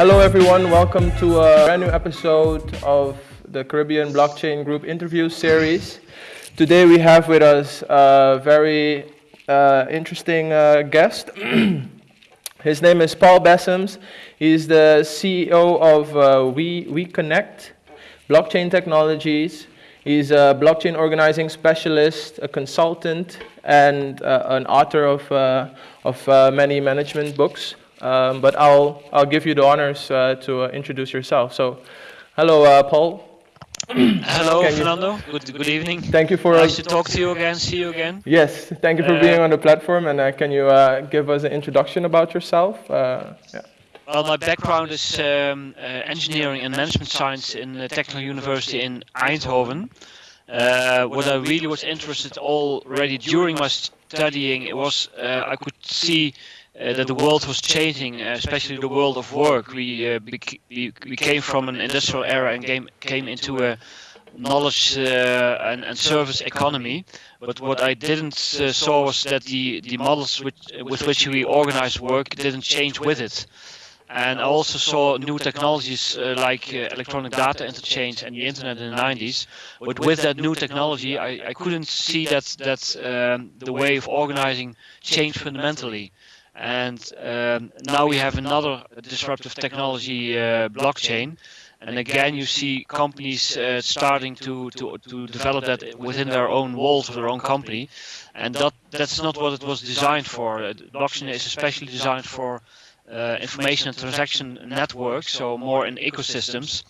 Hello everyone, welcome to a brand new episode of the Caribbean Blockchain Group interview series. Today we have with us a very uh, interesting uh, guest. His name is Paul Bessems. He's the CEO of uh, We, we Connect Blockchain Technologies. He's a blockchain organizing specialist, a consultant, and uh, an author of, uh, of uh, many management books. Um, but I'll, I'll give you the honors uh, to uh, introduce yourself. So, hello, uh, Paul. Hello, Can you- Fernando. Good, good evening. Thank you for Nice to talk to you again. See you again. Yes, thank you for being on the platform. And uh, can you uh, give us an introduction about yourself? Uh, yeah. Well, my background is um, uh, engineering and management science in the Technical University in Eindhoven. Uh, what I really was interested already during my studying it was uh, I could see uh, that the world was changing, uh, especially the world of work. We, uh, we we came from an industrial era and came came into a knowledge uh, and, and service economy. But what I didn't saw was that the the models which, with which we organize work didn't change with it. And I also saw new technologies uh, like uh, electronic data interchange and the internet in the 90s. But with that new technology, I, I couldn't see that that um, the way of organizing changed fundamentally. And um, now we have another disruptive technology, uh, blockchain. And again, you see companies uh, starting to, to, to develop that within their own walls of their own company. And that, that's not what it was designed for. Uh, Blockchain is especially designed for uh, information and transaction networks, so more in ecosystems.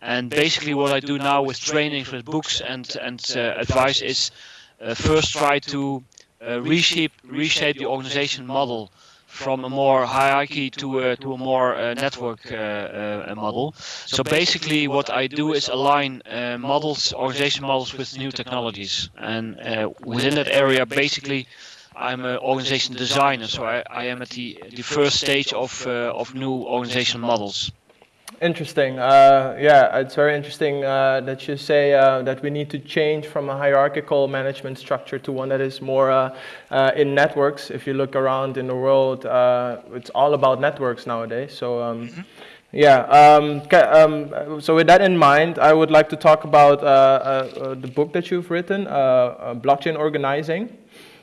And basically, what I do now with trainings, with books and and uh, advice is uh, first try to uh, reshape reshape the organization model from a more hierarchy to a, to a more uh, network uh, uh, model. So basically, what I do is align uh, models, organization models, with new technologies, and uh, within that area, basically. I'm an organization designer, so I, I am at the, the first stage of, uh, of new organization models. Interesting. Uh, yeah, it's very interesting uh, that you say uh, that we need to change from a hierarchical management structure to one that is more uh, uh, in networks. If you look around in the world, uh, it's all about networks nowadays. So. Um, Yeah. Um, um, so with that in mind, I would like to talk about uh, uh, uh, the book that you've written, uh, uh,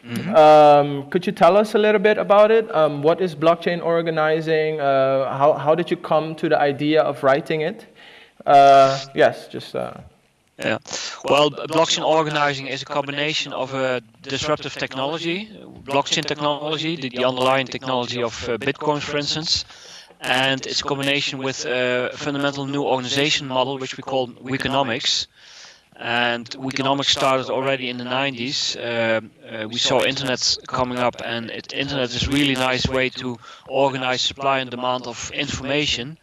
blockchain organizing. Um, could you tell us a little bit about it? Um, what is blockchain organizing? Uh, how, how did you come to the idea of writing it? Uh, yes, just. Uh, Yeah. Well, blockchain organizing is a combination of a disruptive technology, blockchain technology, the, the underlying technology of uh, Bitcoin, for instance, and it's a combination with a fundamental new organization model, which we call Weeconomics. And Weeconomics started already in the 90s. Uh, uh, we saw internet coming up, and it, internet is really nice way to organize supply and demand of information.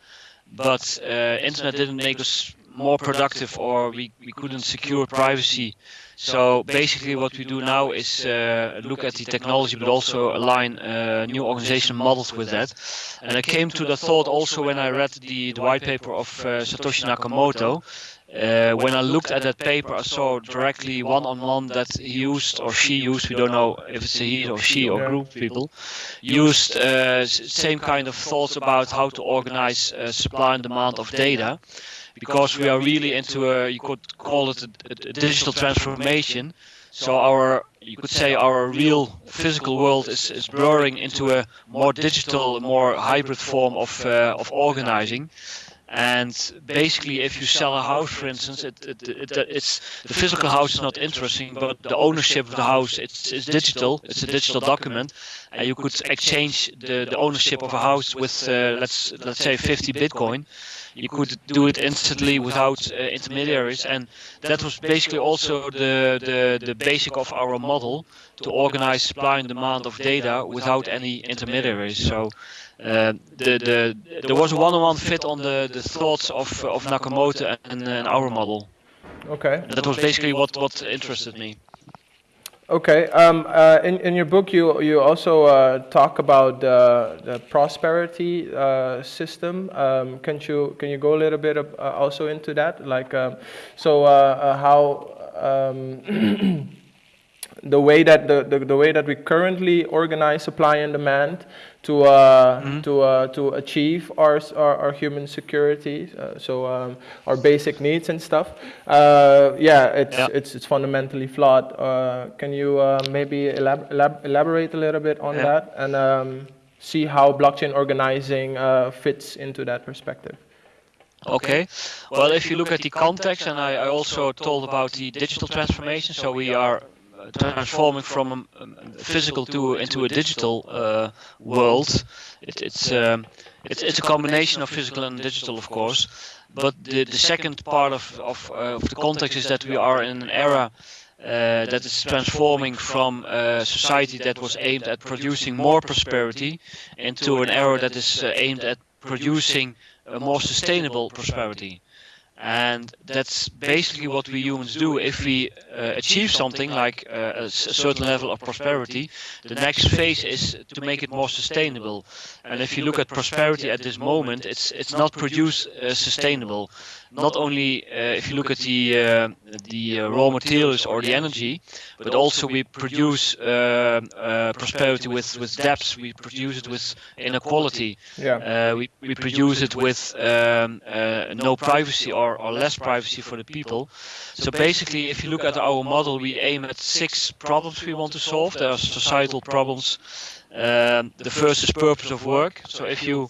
But uh, internet didn't make us more productive, or we, we couldn't secure privacy. So basically, what we do now is uh, look at the technology, but also align uh, new organization models with that. And I came to the thought also when I read the, the white paper of uh, Satoshi Nakamoto. Uh, when I looked at that paper, I saw directly one-on-one that he used or she used. We don't know if it's a he or she or group of people used uh, same kind of thoughts about how to organize uh, supply and demand of data, because we are really into a you could call it a, a- a digital transformation. So our you could say our real physical world is, is blurring into a more digital, more hybrid form of uh, of organizing. And basically, if you sell a house, for instance, it, it, it, it's the physical house is not interesting, but the ownership of the house it's, it's digital. It's a digital document, and you could exchange the, the ownership of a house with uh, let's let's say 50 Bitcoin. You could do it instantly without uh, intermediaries, and that was basically also the, the the basic of our model to organize supply and demand of data without any intermediaries. So. Uh, the, the, there was a one-on-one fit on the, the thoughts of, of Nakamoto and, and our model. okay. That was basically what, what interested me. Okay. Um, uh, in, in your book, you, you also uh, talk about the, the prosperity uh, system. Um, can you can you go a little bit of, uh, also into that? Like, um, so uh, uh, how um, the way that the, the, the, way that we currently organize supply and demand to uh, mm -hmm. to uh, to achieve our, our, our human security, uh, so um, our basic needs and stuff. Uh, yeah, it's yeah. it's it's fundamentally flawed. Uh, can you uh, maybe elab elab elaborate a little bit on yeah. that and um, see how blockchain organizing fits into that perspective? Okay. Well, if you look at the context, and I, I also told about the digital transformation, so we are transforming from a physical to into a digital uh, world. It, it's, um, it's it's a combination of physical and digital, of course. But the the second part of of, uh, of the context is that we are in an era. Uh, that is transforming from a society that was aimed at producing more prosperity into an era that is uh, aimed at producing a more sustainable prosperity. And that's basically what we humans do. If we uh, achieve something like uh, a, certain level of prosperity, the next phase is to make it more sustainable. And if you look at prosperity at this moment, it's it's not produced uh, sustainable. Not only uh, if you look at the uh, the uh, raw materials or the energy, but also we produce prosperity with with debts. We produce it with inequality. Yeah. we we produce it with um, no privacy or or, less privacy for the people. So basically, if you look at our model, we aim at six problems we want to solve. There are societal problems. Um, the first is purpose of work. So if you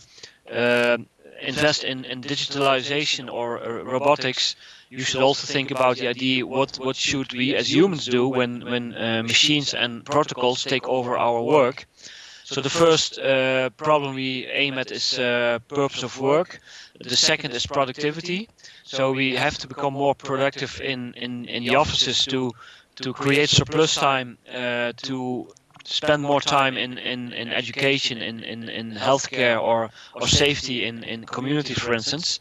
uh, invest in, in digitalization or uh, robotics, you should also think about the idea what what should we as humans do when when uh, machines and protocols take over our work. So the first uh, problem we aim at is uh, purpose of work. The second is productivity. So we have to become more productive in, in, in the offices to to create surplus time, uh, to spend more time in, in, in education, in, in, in healthcare or, or safety in, in communities, for instance.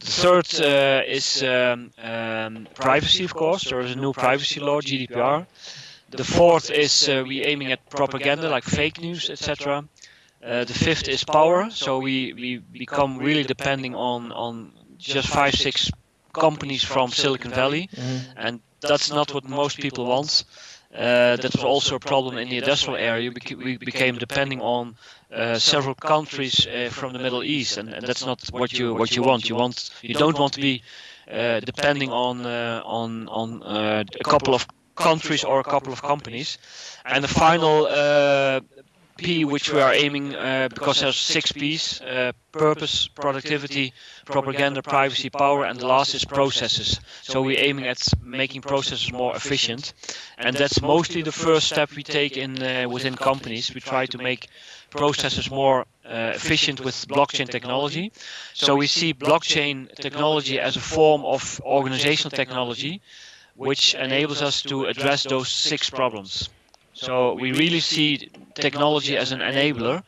The third uh, is um, um, privacy, of course. There is a new privacy law, GDPR. The fourth is uh, we aiming at propaganda like fake news, etc. Uh, the fifth is power. So we, we become really depending on, on just five, six companies from Silicon Valley, mm-hmm. and that's not what most people want. Uh, that was also a problem in the industrial area. We became depending on uh, several countries uh, from the Middle East, and, and, that's not what you what you want. You want you don't want to be uh, depending on uh, on on uh, a couple of countries or a couple of companies. And the final P which we are aiming uh, because there's six P's uh, purpose productivity propaganda privacy power and the last is processes. So we're aiming at making processes more efficient. And that's mostly the first step we take in uh, within companies. We try to make processes more uh, efficient with blockchain technology. So we see blockchain technology as a form of organizational technology which enables us to address those six problems so we really see technology as an enabler.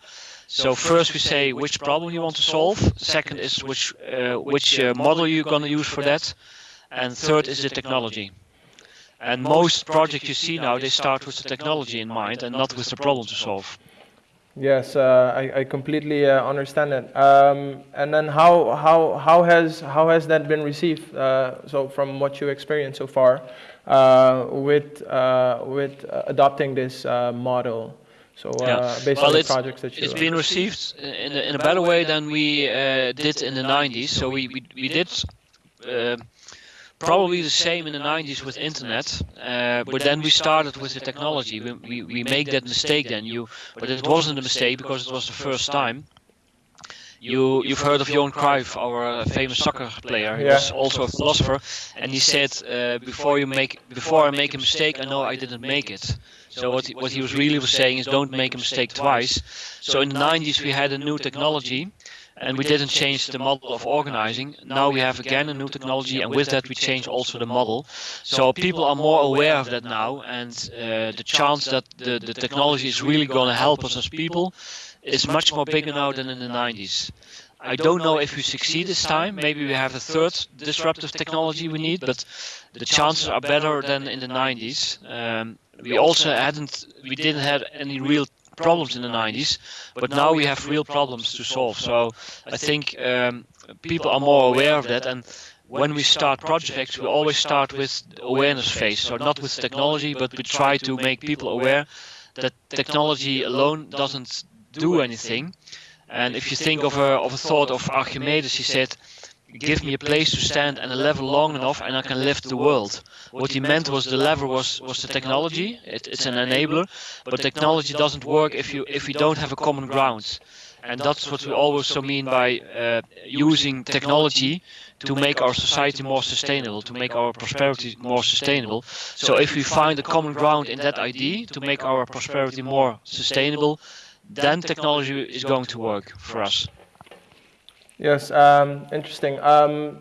So first we say which problem you want to solve. Second is which uh, which uh, model you're going to use for that. And third is the technology. And most projects you see now, they start with the technology in mind and not with the problem to solve. Yes, uh, I, I completely uh, understand it. Um, and then how, how, how, has, how has that been received, uh, so from what you experienced so far? Uh, with uh, with uh, adopting this model. So yeah. based well, on the projects that you it's been received in a, in a better way than we did in the 90s. So we we, we did probably the same in the 90s with internet uh, but then we started with the technology. we, we, we make that mistake then. you but it wasn't a mistake because it was the first time. you you've heard of Johan Cruyff, our uh, famous soccer player. He yeah. was also a philosopher, and he said, uh, "Before you make, before I make a mistake, I know I didn't make it." So what he, what he was really was saying is, don't make a mistake twice. So in the 90s we had a new technology, and we didn't change the model of organizing. Now we have again a new technology, and with that we change also the model. So people are more aware of that now, and uh, the chance that the, the technology is really going to help us as people is much more bigger now than in the 90s. I don't know if we succeed this time. Maybe we have a third disruptive technology we need, but the chances are better than in the 90s. Um, we also hadn't, we didn't have any real problems in the 90s, but now we have real problems to solve. So I think um, people are more aware of that, and when we start projects, we always start with awareness phase. So not with technology, but we try to make people aware that technology alone doesn't do anything. And if you think of a, of a thought of Archimedes, he said, give me a place to stand and a lever long enough and I can lift the world. What he meant was the lever was, was the technology, it, it's an enabler, but technology doesn't work if, you, if we don't have a common ground. And that's what we also mean by uh, using technology to make our society more sustainable, to make our prosperity more sustainable. So if we find a common ground in that idea to make our prosperity more sustainable, then technology is going to work for us. Yes, um, interesting. Um,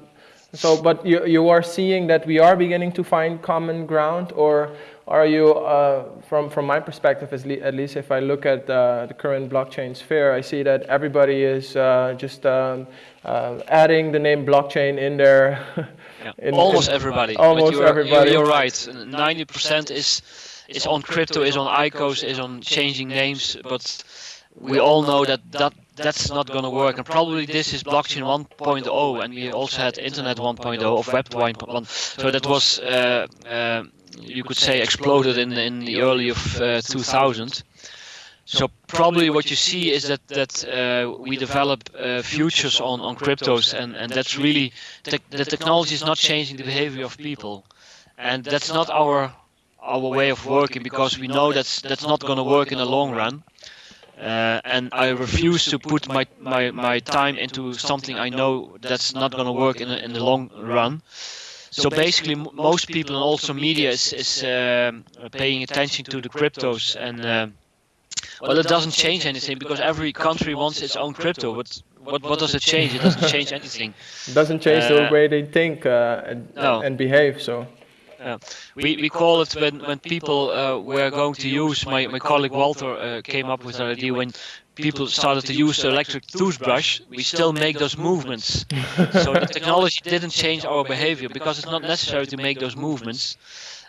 so, but you, you are seeing that we are beginning to find common ground, or are you, uh, from, from my perspective, at, le at, least if I look at uh, the current blockchain sphere, I see that everybody is uh, just um, uh, adding the name blockchain in there. Yeah. in, almost in, everybody. Almost you're, everybody. You're, you're right. 90% is, is on crypto, is on ICOs, is on changing names, but we all know that, that that's not going to work. And probably this is blockchain 1.0, and we also had internet 1.0 of web 1.1. So that was, uh, uh, you could say, exploded in in the early of uh, 2000. So probably what you see is that that uh, we develop uh, futures on on cryptos, and and that's really te the technology is not changing the behavior of people, and that's not our our way of working because we know that's that's not going to work in the long run. Uh, and I refuse to put my, my, my time into something I know that's not going to work in, in the long run. So basically, most people and also media is, is uh, paying attention to the cryptos and uh, well, it doesn't change anything because every country wants its own crypto. But what, what does it change? It doesn't change anything. It doesn't change the uh, way they think uh, and, no. and behave. So. Yeah. We, we call it when, when people uh, were going to use, my, my colleague Walter uh, came up with an idea when people started to use the electric toothbrush, we still make those movements. so the technology didn't change our behavior because it's not necessary to make those movements.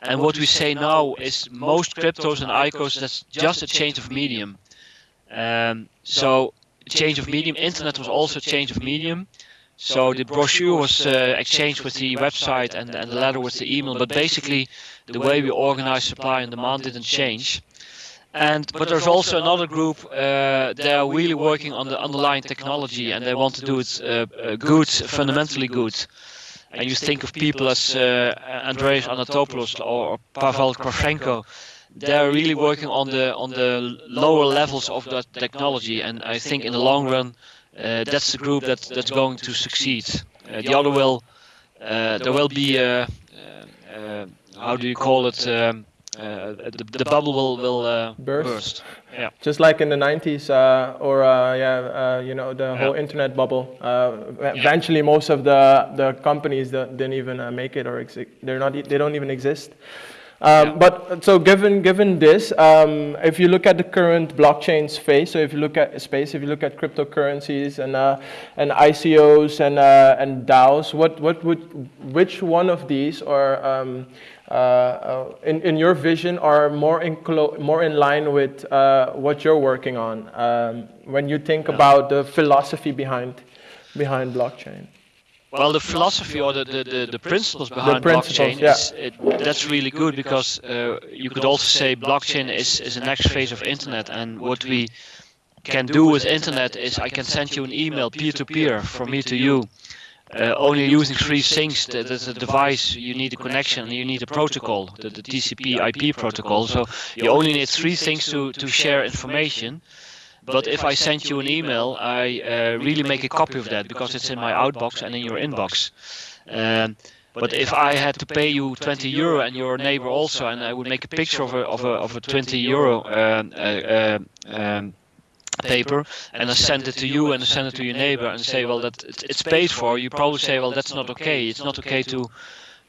And what we say now is most cryptos and ICOs, that's just a change of medium. Um, so change of medium, internet was also a change of medium. So the brochure was uh, exchanged with the website and, and the letter with the email, but basically the way we organize supply and demand didn't change. And but there's also another group. Uh, they are really working on the underlying technology, and they want to do it uh, uh good, fundamentally good. And you think of people as uh, Andreas Antonopoulos or Pavel Kravchenko. They are really working on the on the lower levels of that technology, and I think in the long run that's the group that that's going to succeed. Uh, the other will, uh, there will be, how do you call it? Um, uh, the, the bubble will will uh, burst. burst. Yeah. Just like in the 90s, uh, or yeah, you know, the yeah. whole internet bubble. Eventually, most of the the companies that didn't even make it, or they're not, they don't even exist. Um, yeah. But so given given this, um, if you look at the current blockchain space, so if you look at space, if you look at cryptocurrencies and uh, and ICOs and uh, and DAOs, what what would which one of these are um, uh, uh in in your vision are more in more in line with uh, what you're working on um, when you think yeah. about the philosophy behind behind blockchain? Well, the philosophy or the, the, the, the principles behind the blockchain, yeah. is, it, that's really good because uh, you could also say blockchain is, is the next phase of internet. And what we can do with internet is I can send you an email peer-to-peer -peer, from me to you. Uh, only using three things, there's a device, you need a connection, you need a protocol, the, the TCP IP protocol. So you only need three things to, to share information. But if I send you an email, I uh, really make a copy of that because it's in my outbox and in your inbox. Um, but if I had to pay you 20 euro and your neighbor also, and I would make a picture of a of a of a 20 euro um, uh, uh, um, paper, and I send it to you and I send it to your neighbor and say, well, that it's paid for. You probably say, well, that's not okay. It's not okay to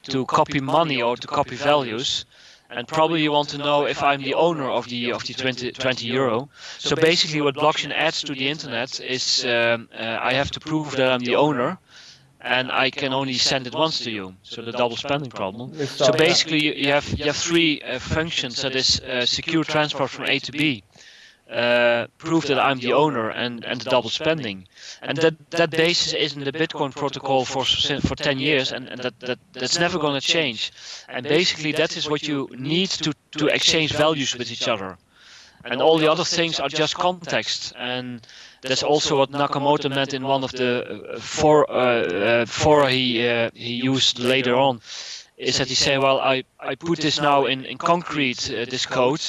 to copy money or to copy values and probably you want to know if I'm the owner of the of the 20, 20 euro. So basically, what blockchain adds to the internet is um, uh, I have to prove that I'm the owner, and I can only send it once to you. So the double spending problem. So basically, you have you have three uh, functions. That is uh, secure transport from A to B. uh, prove that I'm the owner and, and the double spending. And that, that basis is in the Bitcoin protocol for for 10 years and, and that, that that's never going to change. And basically that is what you need to, to exchange values with each other. And all the other things are just context. And that's also what Nakamoto meant in one of the uh, four, uh, uh, he, uh, he used later on. Is that he say, well, I, I put this now in, in concrete, uh, this code,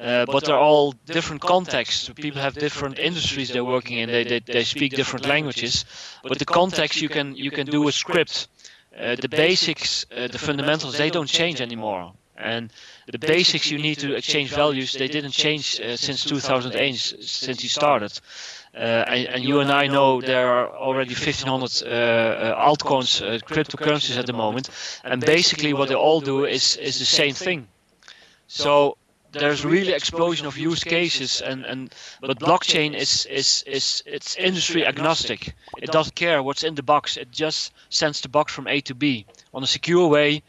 uh, but they're all different contexts. People have different industries they're working in. They, they, they speak different languages. But the context you can you can do a script. Uh, the basics, uh, the fundamentals, they don't change anymore. And the basics you need to exchange values, they didn't change uh, since 2008, since you started. Uh, and, and, you and I know there are already 1500 uh, altcoins, cryptocurrencies at the moment. And basically what they all do is, is the same thing. So there's really explosion of use cases and, and but blockchain is is is it's industry agnostic. it doesn't care what's in the box. It just sends the box from a to b on a secure way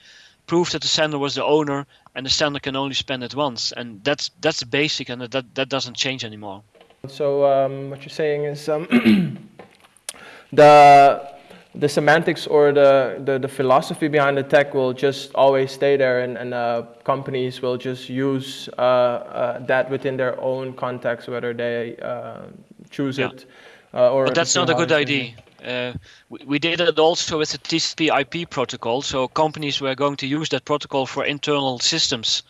prove that the sender was the owner and the sender can only spend it once. And that's that's basic and that that doesn't change anymore. So um, what you're saying is um, the the semantics or the, the, the, philosophy behind the tech will just always stay there and, and uh, companies will just use uh, uh, that within their own context, whether they uh, choose yeah. it uh, or... But that's not a good idea. Uh, we, we, did it also with the TCP IP protocol, so companies were going to use that protocol for internal systems.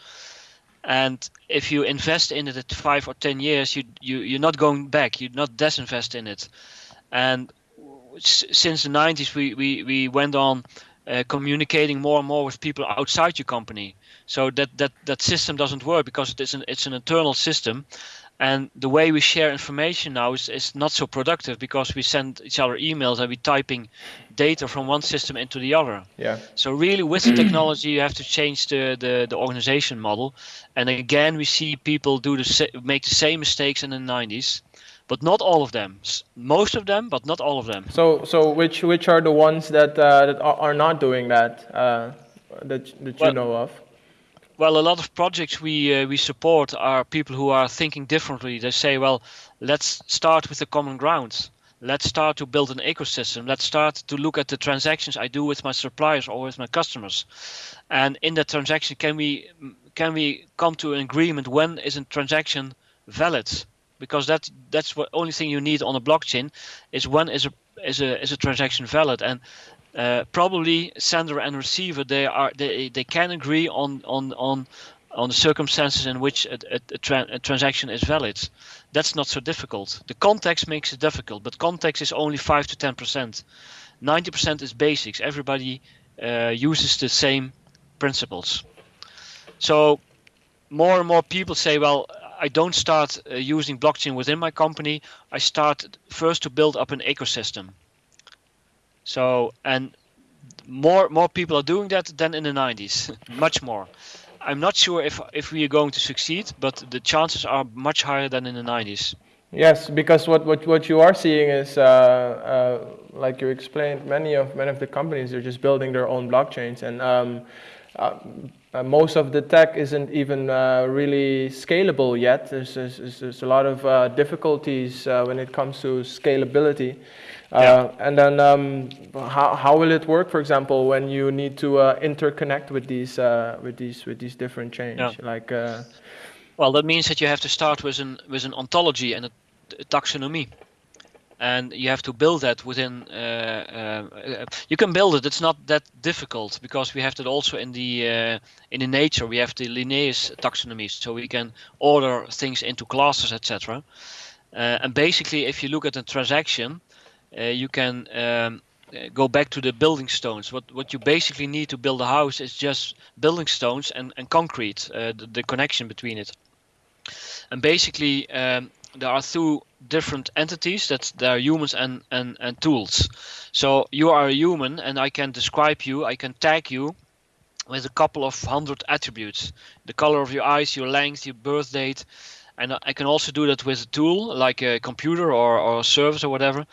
And if you invest in it at five or ten years, you, you, you're not going back, you're not disinvest in it. And since the 90s we, we, we went on uh, communicating more and more with people outside your company. So that that that system doesn't work because it's an it's an internal system. And the way we share information now is, is not so productive because we send each other emails and we're typing data from one system into the other. Yeah. So really with the technology you have to change the, the the organization model. And again we see people do the make the same mistakes in the 90s but not all of them. Most of them, but not all of them. So, so which which are the ones that uh, that are not doing that uh, that that you well, know of? Well, a lot of projects we uh, we support are people who are thinking differently. They say, well, let's start with the common ground. Let's start to build an ecosystem. Let's start to look at the transactions I do with my suppliers or with my customers. And in that transaction, can we can we come to an agreement when is a transaction valid? Because that that's what only thing you need on a blockchain is when is a is a is a transaction valid and uh, probably sender and receiver they are they, they can agree on on on on the circumstances in which a, a, a, tra a, transaction is valid. That's not so difficult. The context makes it difficult, but context is only 5 to 10%. 90% is basics. Everybody uh, uses the same principles. So more and more people say, well, I don't start uh, using blockchain within my company. I start first to build up an ecosystem. So and more more people are doing that than in the 90s, much more. I'm not sure if if we are going to succeed, but the chances are much higher than in the 90s. Yes, because what what what you are seeing is, uh, uh, like you explained, many of many of the companies are just building their own blockchains, and um, uh, uh, most of the tech isn't even uh, really scalable yet. There's, there's, there's a lot of uh, difficulties uh, when it comes to scalability. Uh, yeah. And then um, how, how will it work, for example, when you need to interconnect with these, with these, with these different chains? Yeah. Like, well, that means that you have to start with an, with an ontology and a, a taxonomy and you have to build that within. Uh, uh, you can build it. It's not that difficult because we have that also in the uh, in the nature. We have the Linnaeus taxonomies so we can order things into classes, etc. and basically, if you look at a transaction, you can. Um, go back to the building stones. What what you basically need to build a house is just building stones and, and concrete, uh, the, the, connection between it. And basically, um, there are two different entities that there are humans and, and, and tools. So you are a human and I can describe you, I can tag you with a couple of hundred attributes. The color of your eyes, your length, your birth date. And I can also do that with a tool like a computer or, or a service or whatever.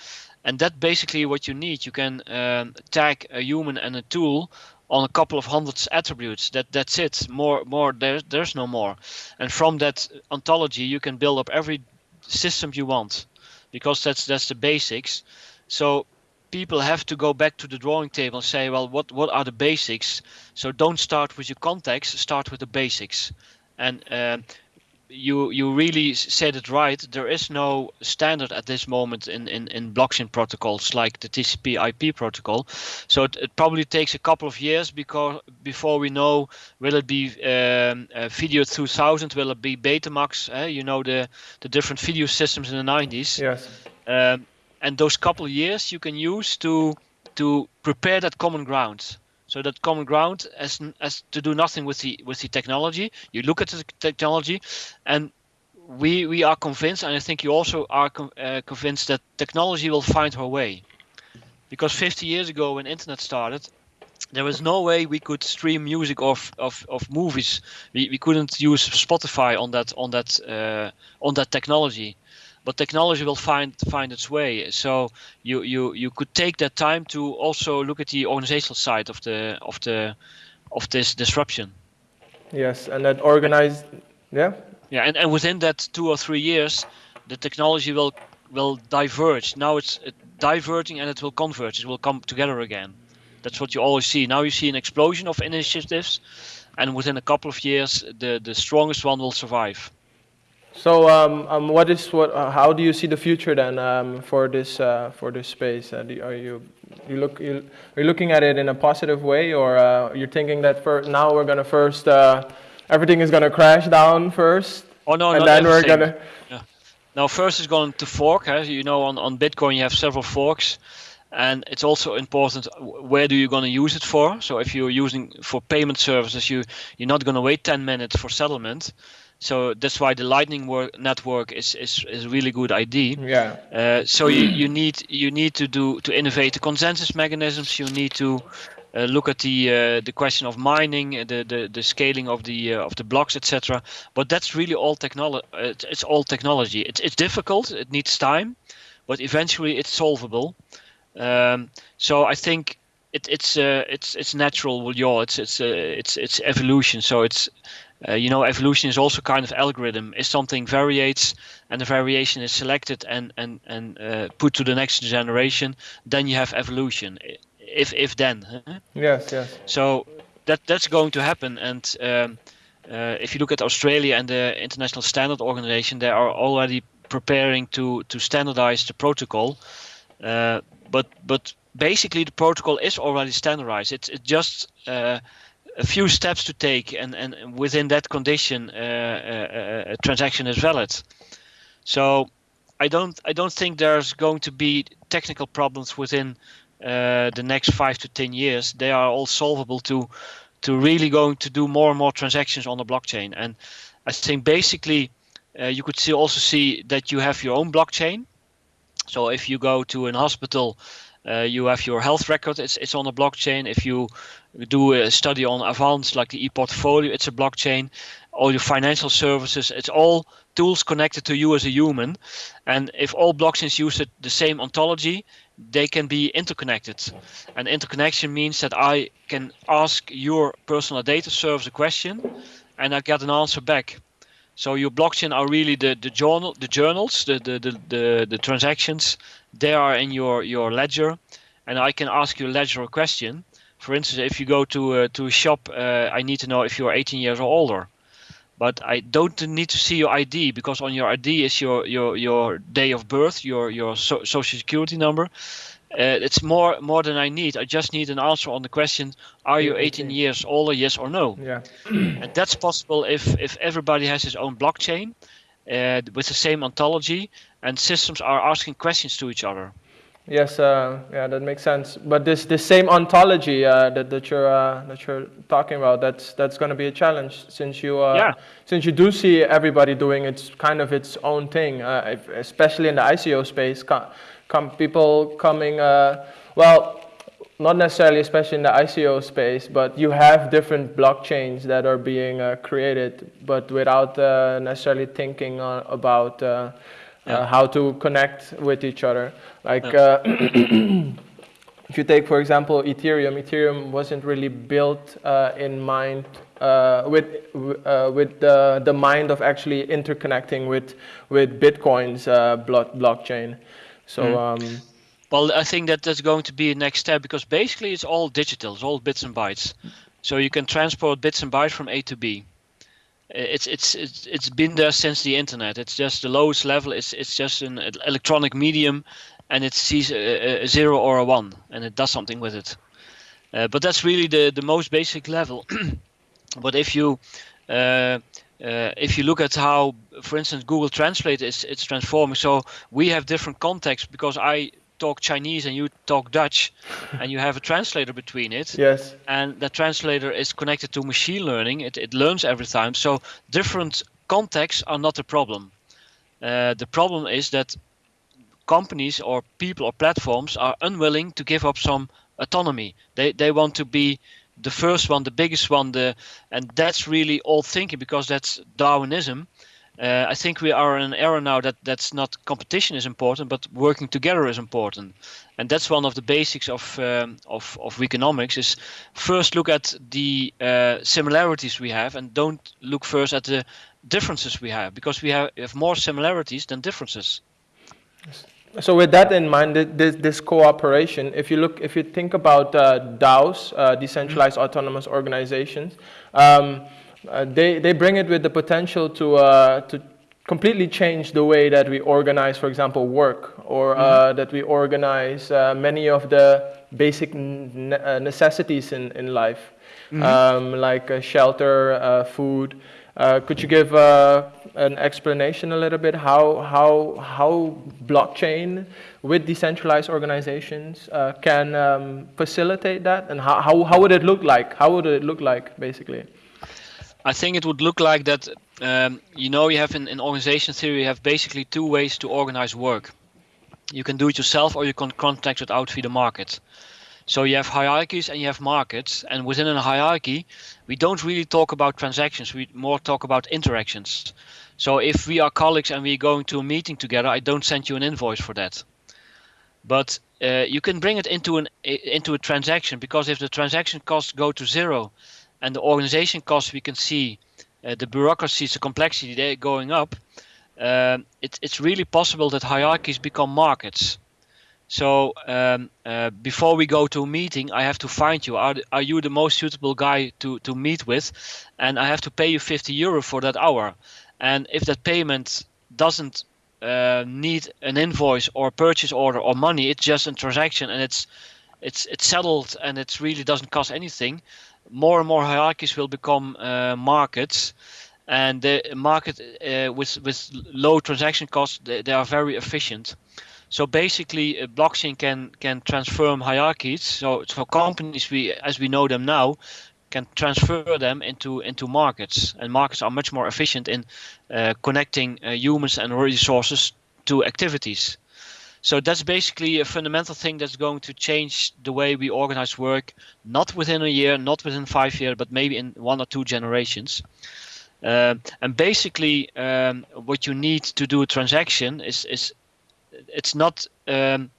And that basically what you need. You can um, tag a human and a tool on a couple of hundreds attributes. That that's it. More more there there's no more. And from that ontology, you can build up every system you want, because that's that's the basics. So people have to go back to the drawing table and say, well, what what are the basics? So don't start with your context. Start with the basics. And uh, you you really said it right. There is no standard at this moment in, in, in blockchain protocols like the TCP/IP protocol. So it, it, probably takes a couple of years because before we know will it be um, uh, Video 2000, will it be Betamax? Uh, you know the the different video systems in the 90s. Yes. Um, and those couple of years you can use to to prepare that common ground. So that common ground as as to do nothing with the with the technology. You look at the technology, and we we are convinced, and I think you also are uh, convinced that technology will find her way. Because 50 years ago, when internet started, there was no way we could stream music of of, of movies. We, we couldn't use Spotify on that on that uh, on that technology but technology will find find its way. So you you you could take that time to also look at the organizational side of the of the of this disruption. Yes, and that organized, yeah. Yeah, and, and within that two or three years, the technology will will diverge. Now it's diverging and it will converge. It will come together again. That's what you always see. Now you see an explosion of initiatives, and within a couple of years, the the strongest one will survive. So, um, um, what is what? Uh, how do you see the future then um, for this uh, for this space? Uh, do, are you you look you, are you looking at it in a positive way, or uh, you're thinking that for now we're gonna first uh, everything is gonna crash down first? Oh no, and then we're gonna. Yeah. Now first is going to fork. Huh? You know, on on Bitcoin you have several forks. And it's also important where do you going to use it for. So if you're using for payment services, you you're not going to wait 10 minutes for settlement so that's why the lightning work, network is, is, is a really good idea. Yeah. Uh, so you, you need you need to do to innovate the consensus mechanisms. You need to uh, look at the uh, the question of mining the the, the scaling of the uh, of the blocks etc but that's really all technology it's, it's all technology. It's, it's difficult. It needs time but eventually it's solvable. Um, so i think it, it's uh, it's it's natural yeah it's it's uh, it's it's evolution. So it's uh, you know, evolution is also kind of algorithm. If something variates and the variation is selected and and and uh, put to the next generation, then you have evolution. If if then. Huh? Yes, yes. So that that's going to happen. And um, uh, if you look at Australia and the International Standard Organization, they are already preparing to to standardize the protocol. Uh, but but basically, the protocol is already standardized. It's it's just uh, a few steps to take, and, and within that condition, uh, uh, a transaction is valid. So I don't I don't think there's going to be technical problems within uh, the next five to ten years. They are all solvable to to really going to do more and more transactions on the blockchain. And I think basically uh, you could see also see that you have your own blockchain. So if you go to an hospital uh, you have your health record, it's, it's on a blockchain. If you do a study on Avant, like the e-portfolio, it's a blockchain. All your financial services, it's all tools connected to you as a human. And if all blockchains use it, the same ontology, they can be interconnected. And interconnection means that I can ask your personal data service a question and I get an answer back. So your blockchain are really the, the journal the journals, the, the, the, the, the transactions, they are in your, your ledger and I can ask your ledger a question. For instance, if you go to uh, to a shop, uh, I need to know if you're 18 years or older. But I don't need to see your ID because on your ID is your your your day of birth, your your so social security number, uh, it's more more than I need. I just need an answer on the question: Are you 18 years older? Yes or no? Yeah. and that's possible if if everybody has his own blockchain uh, with the same ontology, and systems are asking questions to each other. Yes, uh, yeah, that makes sense. But this this same ontology uh, that that you're uh, that you're talking about, that's that's going to be a challenge since you uh, yeah. since you do see everybody doing its kind of its own thing, uh, if, especially in the ICO space come people coming, uh, well, not necessarily, especially in the ICO space, but you have different blockchains that are being uh, created, but without uh, necessarily thinking uh, about uh, uh, yeah. how to connect with each other. Like, yeah. if you take, for example, Ethereum, Ethereum wasn't really built uh, in mind uh, with uh, with the, the mind of actually interconnecting with with Bitcoin's uh, block, blockchain. So. Mm. Um, well, I think that that's going to be a next step because basically it's all digital, it's all bits and bytes. So you can transport bits and bytes from A to B. It's it's it's it's been there since the internet. It's just the lowest level. It's it's just an electronic medium and it sees a, a, zero or a one and it does something with it. Uh, but that's really the, the most basic level. but if you uh, uh, if you look at how, for instance, Google Translate is it's transforming. So we have different contexts because I talk Chinese and you talk Dutch, and you have a translator between it. Yes. And that translator is connected to machine learning. It it learns every time. So different contexts are not a problem. Uh, the problem is that companies or people or platforms are unwilling to give up some autonomy. They they want to be the first one, the biggest one, the and that's really old thinking because that's Darwinism. Uh, I think we are in an era now that that's not competition is important, but working together is important, and that's one of the basics of um, of of economics. Is first look at the uh, similarities we have, and don't look first at the differences we have, because we have, have more similarities than differences. Yes. So with that in mind, this, this cooperation, if you look, if you think about uh, DAOs, uh, decentralized mm -hmm. autonomous organizations, um, uh, they, they bring it with the potential to, uh, to completely change the way that we organize, for example, work, or mm that we organize uh, many of the basic necessities in, in life, mm um, like shelter, food. Could you give an explanation a little bit how how how blockchain with decentralized organizations uh, can um, facilitate that? And how, how how would it look like? How would it look like basically? I think it would look like that um, you know you have in, in organization theory you have basically two ways to organize work. You can do it yourself or you can contract it out via the market so you have hierarchies and you have markets and within a hierarchy we don't really talk about transactions we more talk about interactions so if we are colleagues and we're going to a meeting together, I don't send you an invoice for that. But uh, you can bring it into an into a transaction because if the transaction costs go to zero, and the organization costs we can see, uh, the bureaucracies, the complexity they're going up. Uh, it, it's really possible that hierarchies become markets. So um, uh, before we go to a meeting, I have to find you. Are, are you the most suitable guy to, to meet with? And I have to pay you 50 euro for that hour. And if that payment doesn't uh, need an invoice or purchase order or money, it's just a transaction and it's it's it's settled and it really doesn't cost anything. More and more hierarchies will become uh, markets, and the market uh, with with low transaction costs they, they, are very efficient. So basically, a blockchain can can transform hierarchies. So so companies we as we know them now can transfer them into into markets. And markets are much more efficient in uh, connecting uh, humans and resources to activities. So that's basically a fundamental thing that's going to change the way we organize work not within a year not within five years but maybe in one or two generations. Uh, and basically um, what you need to do a transaction is is it's not um,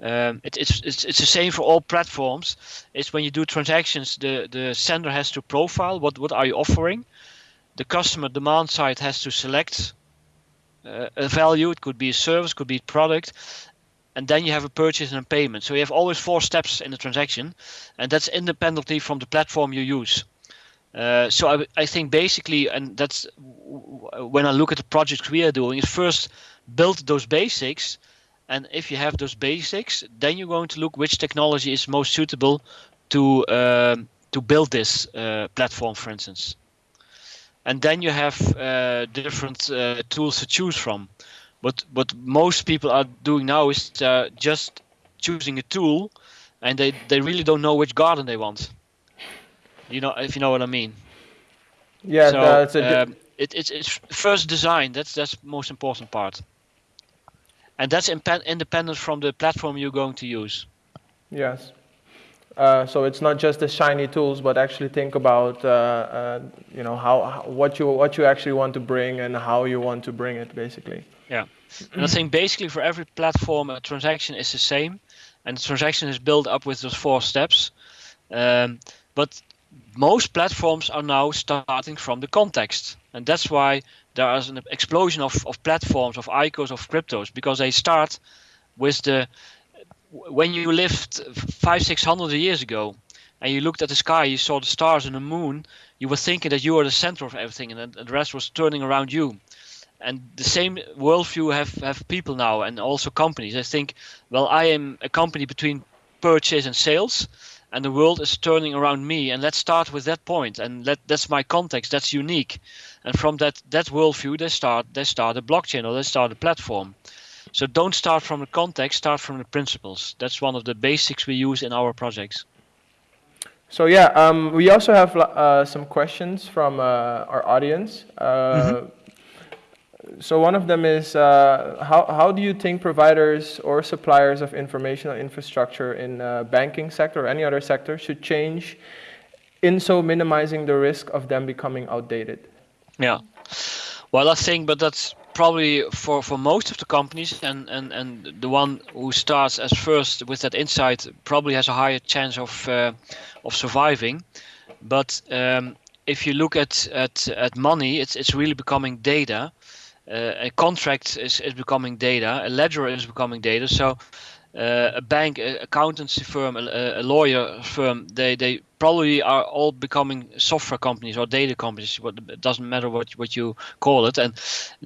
um, it, it's, it's it's the same for all platforms. It's when you do transactions, the the sender has to profile what what are you offering. The customer demand side has to select uh, a value. It could be a service, could be a product, and then you have a purchase and a payment. So you have always four steps in the transaction, and that's independently from the platform you use. Uh, so I, I think basically, and that's when I look at the projects we are doing, is first build those basics and if you have those basics, then you're going to look which technology is most suitable to uh, to build this uh, platform, for instance. And then you have uh, different uh, tools to choose from. But what most people are doing now is uh, just choosing a tool, and they, they really don't know which garden they want. You know, if you know what I mean. Yeah, so, that's a. Um, it, it's, it's first design. That's that's most important part and that's independent from the platform you're going to use. Yes. Uh, so it's not just the shiny tools, but actually think about uh, uh, you know how, how, what you what you actually want to bring and how you want to bring it, basically. Yeah, and I think basically for every platform, a transaction is the same, and the transaction is built up with those four steps. Um, but most platforms are now starting from the context, and that's why there is an explosion of, of platforms, of ICOs, of cryptos, because they start with the when you lived five, six hundred years ago, and you looked at the sky, you saw the stars and the moon, you were thinking that you were the center of everything, and the rest was turning around you. And the same worldview have have people now, and also companies. I think, well, I am a company between purchase and sales, and the world is turning around me. And let's start with that point, and let that's my context. That's unique, and from that that worldview, they start they start a blockchain or they start a platform. So don't start from the context, start from the principles. That's one of the basics we use in our projects. So yeah, um, we also have uh, some questions from uh, our audience. Uh, mm -hmm. So one of them is, uh, how, how do you think providers or suppliers of informational infrastructure in uh, banking sector or any other sector should change in so minimizing the risk of them becoming outdated? Yeah, well, I think, but that's probably for, for most of the companies and, and, and the one who starts as first with that insight probably has a higher chance of uh, of surviving. But um, if you look at, at, at money, it's, it's really becoming data. Uh, a contract is, is becoming data, a ledger is becoming data. So uh, a bank, a accountancy firm, a, a, lawyer firm, they, they probably are all becoming software companies or data companies. What it doesn't matter what what you call it, and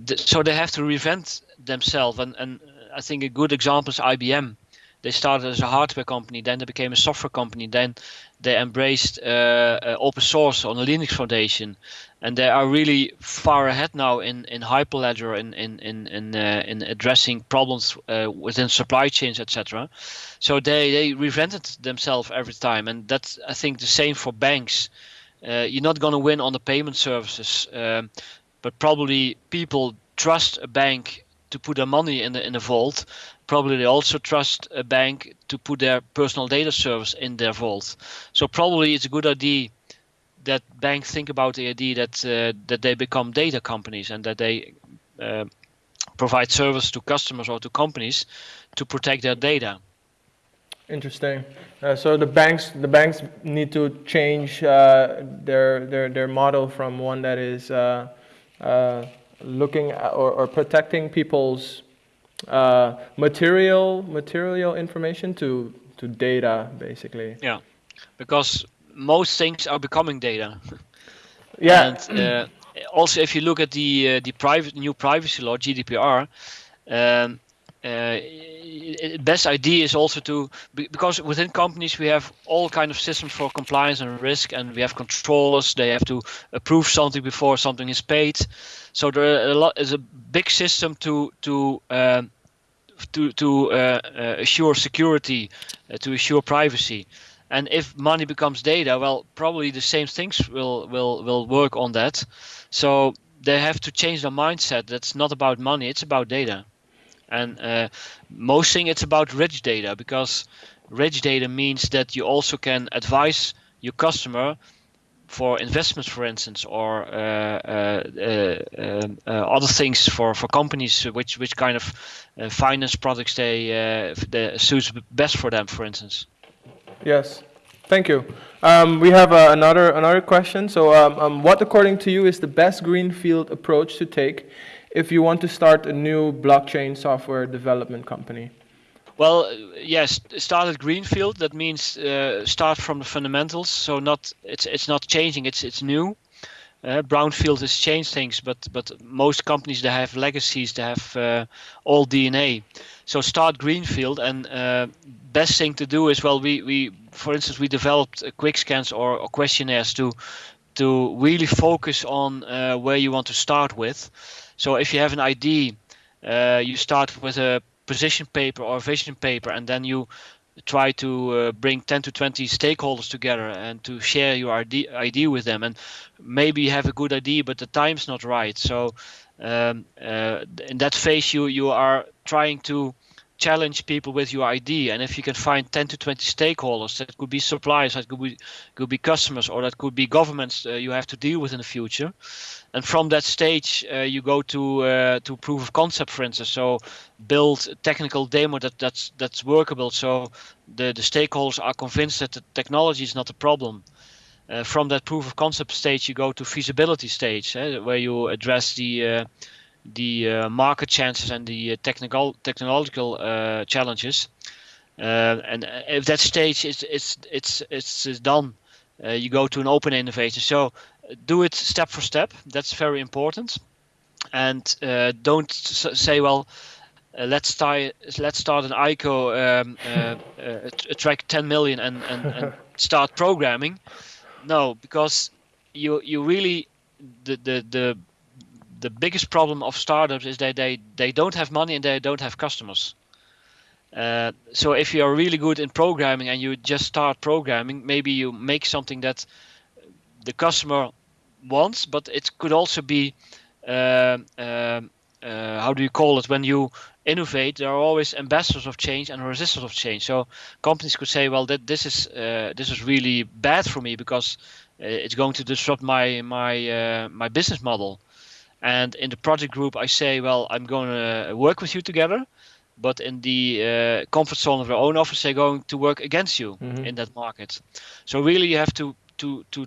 th so they have to reinvent themselves. And and I think a good example is IBM. They started as a hardware company, then they became a software company, then they embraced uh, uh, open source on the Linux Foundation, and they are really far ahead now in in Hyperledger in in in in, uh, in addressing problems uh, within supply chains, etc. So they they reinvented themselves every time, and that's I think the same for banks. Uh, you're not going to win on the payment services, um, but probably people trust a bank to put their money in the in the vault probably they also trust a bank to put their personal data service in their vault. So probably it's a good idea that banks think about the idea that uh, that they become data companies and that they uh, provide service to customers or to companies to protect their data. Interesting. Uh, so the banks the banks need to change uh, their their their model from one that is uh, uh, looking at or, or protecting people's uh, material material information to to data basically. Yeah, because most things are becoming data. Yeah. And uh, also, if you look at the uh, the private new privacy law GDPR, um, uh, best idea is also to because within companies we have all kind of systems for compliance and risk and we have controllers they have to approve something before something is paid so there a lot is a big system to to um, to to uh, uh, assure security uh, to assure privacy and if money becomes data well probably the same things will will will work on that. So they have to change their mindset. That's not about money it's about data. And uh, most thing it's about rich data because rich data means that you also can advise your customer for investments, for instance, or uh, uh, uh, other things for, for companies, which which kind of finance products they, they suits best for them, for instance. Yes, thank you. Um, we have uh, another another question. So, um, um, what, according to you, is the best greenfield approach to take if you want to start a new blockchain software development company? Well, yes, start at greenfield. That means uh, start from the fundamentals. So not it's it's not changing. It's it's new. Uh, brownfield has changed things, but but most companies they have legacies. They have uh, all DNA. So start greenfield, and uh, best thing to do is well, we we for instance we developed quick scans or, or, questionnaires to to really focus on uh, where you want to start with. So if you have an ID, uh, you start with a position paper or vision paper and then you try to uh, bring 10 to 20 stakeholders together and to share your idea with them and maybe you have a good idea but the time's not right so um, uh, in that phase you you are trying to challenge people with your idea. And if you can find 10 to 20 stakeholders that could be suppliers that could be could be customers or that could be governments uh, you have to deal with in the future. And from that stage uh, you go to uh, to proof of concept for instance. So build a technical demo that that's that's workable. So the the stakeholders are convinced that the technology is not a problem. Uh, from that proof of concept stage you go to feasibility stage eh, where you address the uh, the uh, market chances and the uh, technical technological uh, challenges. and if that stage is it's it's it's, it's done, you go to an open innovation. So do it step for step. That's very important. And don't say, well, uh, let's start let's start an ICO um, uh, uh, attract 10 million and, and, and start programming. No, because you you really the the the the biggest problem of startups is that they they don't have money and they don't have customers. Uh, so if you are really good in programming and you just start programming, maybe you make something that the customer wants, but it could also be uh, uh, uh how do you call it when you innovate? There are always ambassadors of change and resistors of change. So companies could say, well, that this is uh, this is really bad for me because uh, it's going to disrupt my my my business model. And in the project group, I say, well, I'm going to work with you together. But in the uh, comfort zone of their own office, they're going to work against you mm-hmm. in that market. So really, you have to to to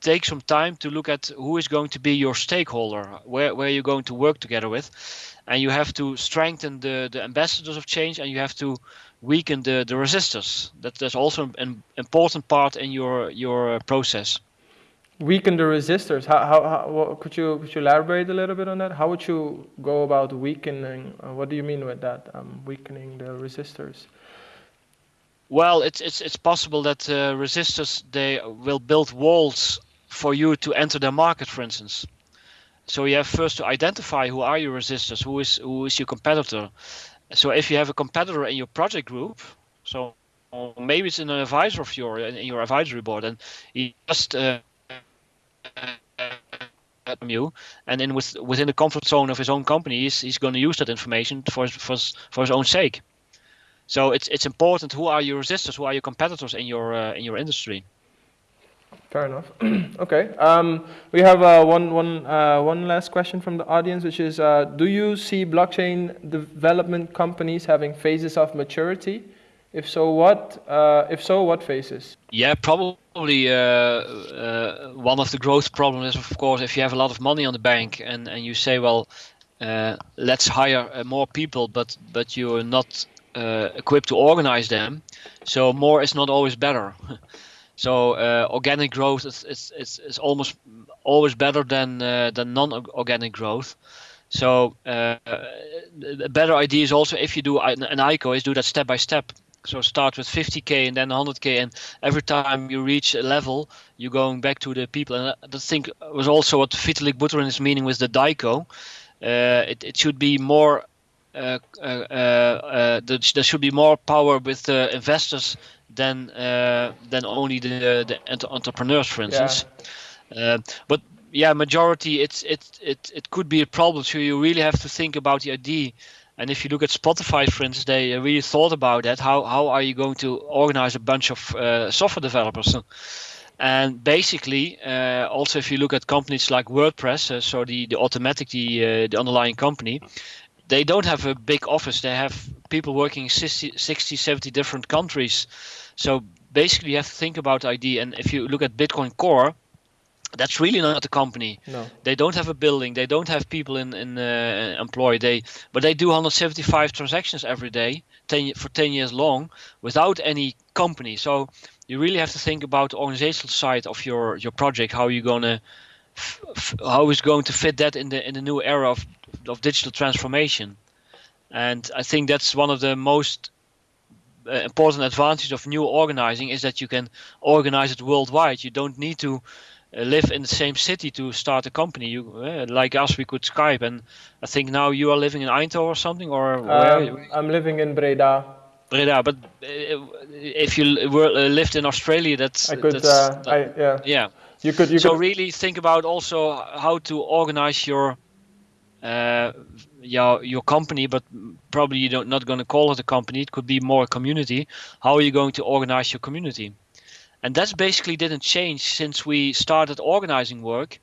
take some time to look at who is going to be your stakeholder, where where you're going to work together with, and you have to strengthen the the ambassadors of change, and you have to weaken the the resistors. That that's also an important part in your your process weaken the resistors. How, how, how what, could you could you elaborate a little bit on that? How would you go about weakening? Uh, what do you mean with that? Um, weakening the resistors. Well, it's it's it's possible that uh, resistors they will build walls for you to enter the market, for instance. So you have first to identify who are your resistors, who is who is your competitor. So if you have a competitor in your project group, so maybe it's an advisor of your in your advisory board, and he just uh, from you, and then with, within the comfort zone of his own company, he's, he's going to use that information for for for his own sake. So it's it's important. Who are your resistors? Who are your competitors in your uh, in your industry? Fair enough. okay. Um, we have uh, one one uh, one last question from the audience, which is: uh, Do you see blockchain development companies having phases of maturity? If so, what? Uh, if so, what phases? Yeah, probably uh, uh, one of the growth problems is, of course, if you have a lot of money on the bank and, and you say, well, uh, let's hire uh, more people, but but you're not uh, equipped to organize them. So more is not always better. so organic growth is, is, is, is, almost always better than than non-organic growth. So a better idea is also if you do an, an ICO is do that step by step so start with 50k and then 100k, and every time you reach a level, you're going back to the people. And I think was also what Vitalik Buterin is meaning with the DAICO. Uh, it, it should be more. Uh, uh, uh, there should be more power with the investors than uh, than only the the entrepreneurs, for instance. Yeah. Uh, but yeah, majority it's it it it could be a problem. So you really have to think about the idea and if you look at Spotify, for instance, they really thought about that. How how are you going to organize a bunch of uh, software developers? And basically, uh, also if you look at companies like WordPress, uh, so the the Automattic, the uh, the underlying company, they don't have a big office. They have people working in 60, 60 70 different countries. So basically, you have to think about ID. And if you look at Bitcoin Core, that's really not a company. No. They don't have a building. They don't have people in in uh, employed. They but they do 175 transactions every day, 10 for 10 years long, without any company. So you really have to think about the organizational side of your your project. How you gonna how is going to fit that in the in the new era of of digital transformation? And I think that's one of the most uh, important advantages of new organizing is that you can organize it worldwide. You don't need to live in the same city to start a company. You uh, like us, we could Skype, and I think now you are living in Eindhoven or something, or um, I'm living in Breda. Breda, but uh, if you were uh, lived in Australia, that's I could, that's, uh, that, I, yeah, yeah. You could, you so could... really think about also how to organize your uh, your your company, but probably you don't not going to call it a company. It could be more a community. How are you going to organize your community? And that's basically didn't change since we started organizing work.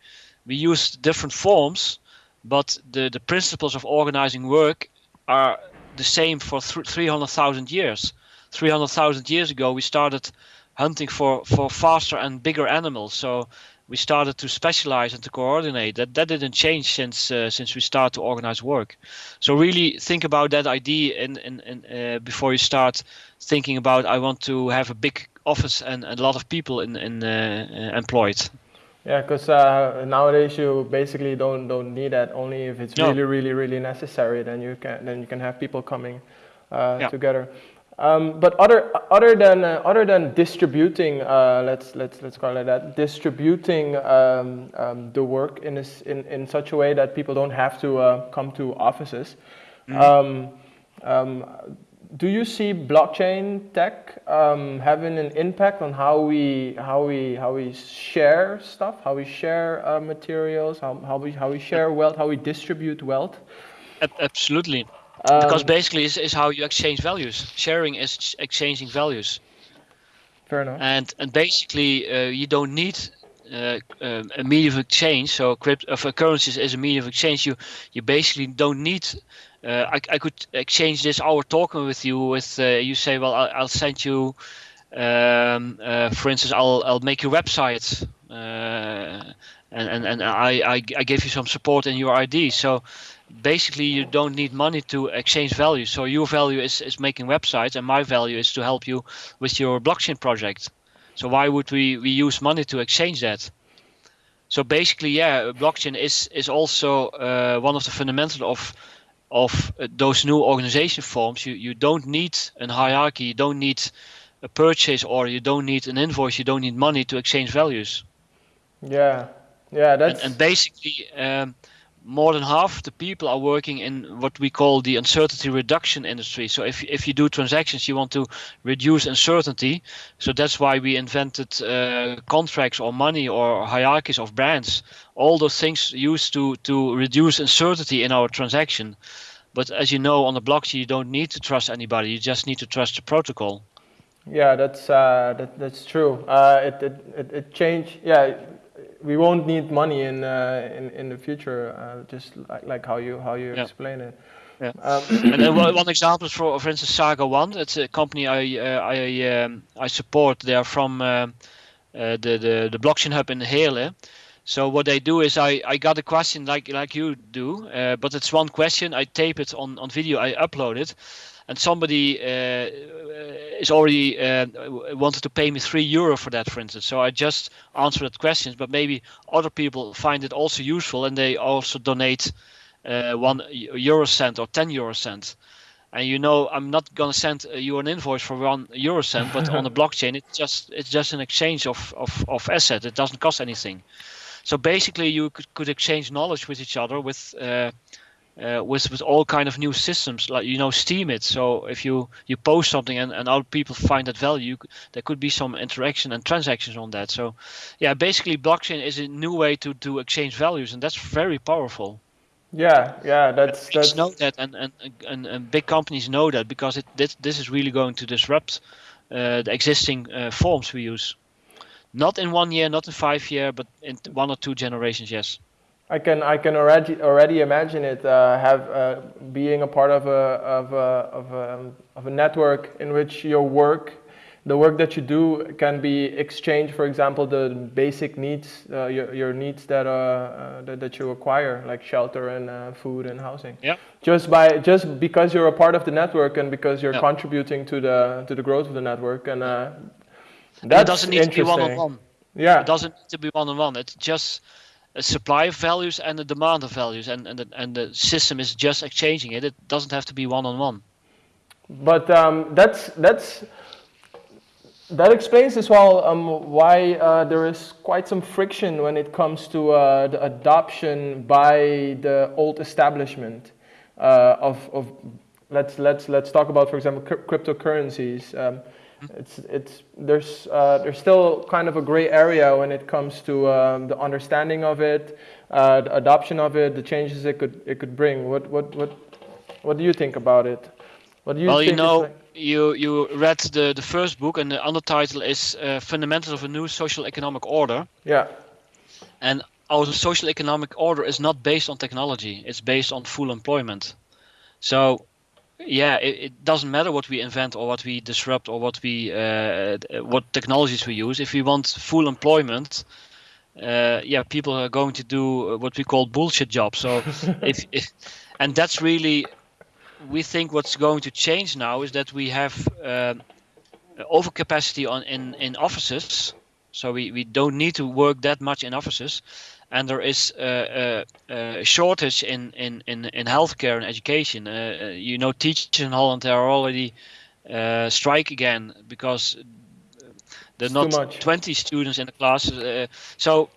We used different forms, but the the principles of organizing work are the same for th 300,000 years. 300,000 years ago, we started hunting for for faster and bigger animals. So we started to specialize and to coordinate. That that didn't change since uh, since we started to organize work. So really think about that idea in, in, in uh, before you start thinking about I want to have a big office and, and a lot of people in, in uh, uh employed. Yeah, because uh, nowadays you basically don't don't need that. Only if it's no. really really really necessary, then you can then you can have people coming uh, yeah. together. Um, but other other than uh, other than distributing, uh, let's let's let's call it that, distributing um, um, the work in this in in such a way that people don't have to uh, come to offices. Mm. do you see blockchain tech um, having an impact on how we how we how we share stuff, how we share uh, materials, how how we how we share wealth, how we distribute wealth? Absolutely. Um, because basically is, is how you exchange values. Sharing is exchanging values. Fair enough. And and basically uh, you don't need uh, um, a medium of exchange. So crypto of uh, currencies is a medium of exchange. You you basically don't need. Uh, I, I could exchange this hour talking with you with uh, you say well I'll, I'll send you um, uh, for instance I'll I'll make your website and and and I, I I give you some support in your ID. So basically you don't need money to exchange value. So your value is, is making websites and my value is to help you with your blockchain project. So why would we, we use money to exchange that? So basically, yeah, blockchain is is also uh, one of the fundamentals of of uh, those new organization forms. You you don't need a hierarchy. You don't need a purchase order. You don't need an invoice. You don't need money to exchange values. Yeah, yeah, that's and, and basically. Um, more than half the people are working in what we call the uncertainty reduction industry. So if if you do transactions, you want to reduce uncertainty. So that's why we invented uh, contracts or money or hierarchies of brands. All those things used to to reduce uncertainty in our transaction. But as you know, on the blockchain, you don't need to trust anybody. You just need to trust the protocol. Yeah, that's uh, that, that's true. Uh, it, it it it changed. Yeah we won't need money in uh, in in the future, uh, just like, like how you how you yeah. explain it. Yeah. Um, and then one example is for for instance Saga One. It's a company I uh, I um, I support. They are from uh, uh, the the the blockchain hub in Heerlen. So what they do is I, I got a question like like you do, uh, but it's one question. I tape it on, on video. I upload it, and somebody uh, is already uh, wanted to pay me three euro for that, for instance. So I just answered that question, but maybe other people find it also useful and they also donate uh, one euro cent or ten euro cent. And you know, I'm not gonna send you an invoice for one euro cent, but on the blockchain, it's just it's just an exchange of of of asset. It doesn't cost anything. So basically, you could, could exchange knowledge with each other with uh, with with all kind of new systems like you know Steemit. So if you you post something and, and other people find that value there could be some interaction and transactions on that. So yeah basically blockchain is a new way to to exchange values and that's very powerful. Yeah yeah that's that's know that and, and and and big companies know that because it this, this is really going to disrupt uh, the existing uh, forms we use. Not in one year not in five year but in one or two generations yes I can I can already already imagine it uh, have uh, being a part of a of a of a of a network in which your work, the work that you do can be exchanged. For example, the basic needs, uh, your your needs that uh, uh, that, that you acquire, like shelter and uh, food and housing. Yeah. Just by just because you're a part of the network and because you're contributing to the to the growth of the network and. Uh, that's it doesn't need to be one on one. Yeah. It doesn't need to be one on one. It's just supply of values and a demand of values, and and the, and the system is just exchanging it. It doesn't have to be one on one. But um, that's that's that explains as well um, why uh, there is quite some friction when it comes to uh, the adoption by the old establishment uh, of of let's let's let's talk about for example cryptocurrencies. Um, it's it's there's uh, there's still kind of a gray area when it comes to um, the understanding of it. uh, the adoption of it, the changes it could it could bring. What what what what do you think about it? What do you well, you know, like you you read the the first book, and the undertitle is uh, "Fundamentals of a New Social Economic Order." Yeah. And our social economic order is not based on technology; it's based on full employment. So, yeah, it, it doesn't matter what we invent or what we disrupt or what we uh, what technologies we use. If we want full employment, uh, yeah, people are going to do what we call bullshit jobs. So, if, if and that's really we think what's going to change now is that we have uh, overcapacity on in in offices, so we we don't need to work that much in offices, and there is a, a, a shortage in in in in healthcare and education. Uh, you know, teachers in Holland they are already uh, strike again because there are not 20 students in the class. Uh, so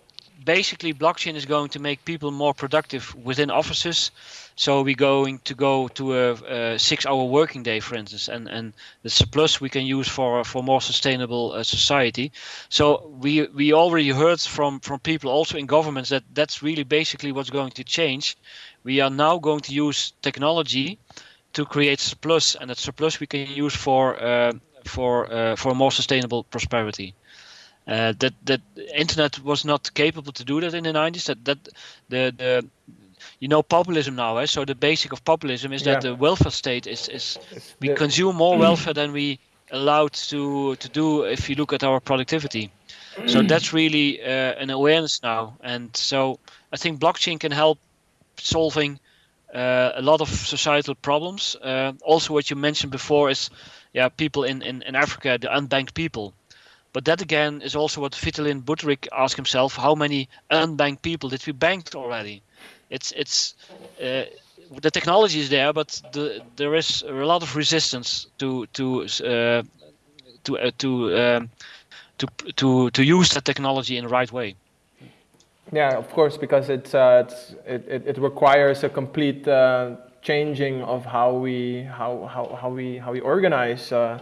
basically, blockchain is going to make people more productive within offices. So we're going to go to a, a six-hour working day, for instance, and and the surplus we can use for for more sustainable uh, society. So we we already heard from from people also in governments that that's really basically what's going to change. We are now going to use technology to create surplus, and that surplus we can use for uh, for uh, for more sustainable prosperity. Uh, that that internet was not capable to do that in the 90s. That that the the you know populism now, eh? so the basic of populism is that Yeah. the welfare state is is It's we the- consume more welfare than we allowed to to do if you look at our productivity. So that's really uh, an awareness now, and so I think blockchain can help solving uh, a lot of societal problems. Uh, also, what you mentioned before is, yeah, people in, in, in Africa, the unbanked people. But that again is also what Vitalik Buterin asked himself: How many unbanked people did we bank already? It's it's uh, the technology is there, but the, there is a lot of resistance to to uh, to uh, to um, to to to use that technology in the right way. Yeah, of course, because it's, uh, it's it, it, it requires a complete uh, changing of how we how, how, how we how we organize uh,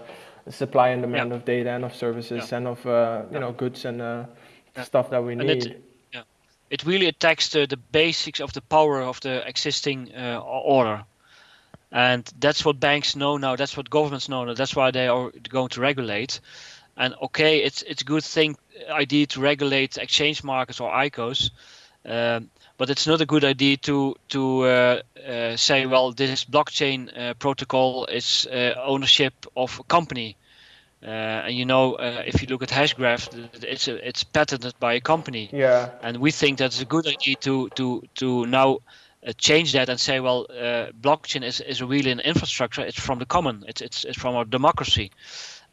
supply and demand Yeah. of data and of services Yeah. and of uh, you know goods and uh, stuff that we And need. it, yeah, it really attacks the, the basics of the power of the existing uh, order. And that's what banks know now. That's what governments know now. That's why they are going to regulate. And okay, it's it's a good thing idea to regulate exchange markets or ICOs, um, but it's not a good idea to to uh, uh, say, well, this blockchain uh, protocol is uh, ownership of a company. Uh, and you know, uh, if you look at Hashgraph, it's a, it's patented by a company. Yeah, and we think that's a good idea to to to now uh, change that and say well uh, blockchain is, is really an infrastructure. It's from the common. It's, it's it's from our democracy.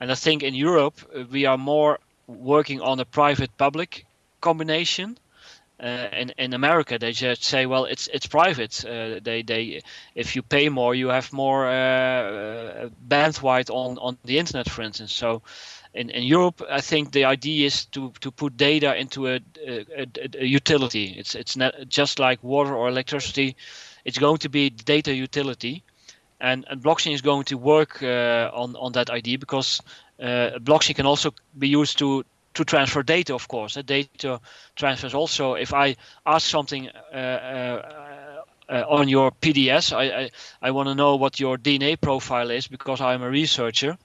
And i think in europe we are more working on a private public combination uh, in in America, they just say, well, it's it's private. Uh, they they if you pay more, you have more uh, uh, bandwidth on on the internet, for instance. So, in, in Europe, I think the idea is to to put data into a, a, a, utility. It's it's not just like water or electricity. It's going to be data utility, and, and blockchain is going to work uh, on on that idea because blockchain can also be used to to transfer data, of course. Uh, data transfers also. If I ask something uh, uh, uh, on your PDS, I I, I want to know what your DNA profile is because I'm a researcher.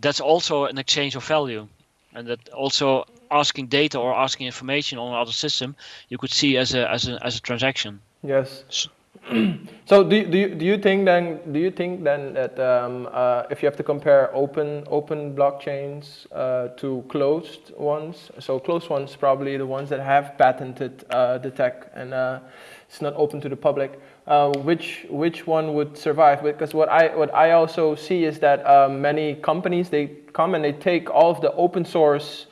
That's also an exchange of value, and that also asking data or asking information on another system, you could see as a as a as a transaction. yes. So do, you- do, you, do you think then do you think then that um, uh, if you have to compare open open blockchains uh, to closed ones, so closed ones probably the ones that have patented uh, the tech and uh, it's not open to the public. Uh, which which one would survive? Because what I what I also see is that um, many companies they come and they take all of the open source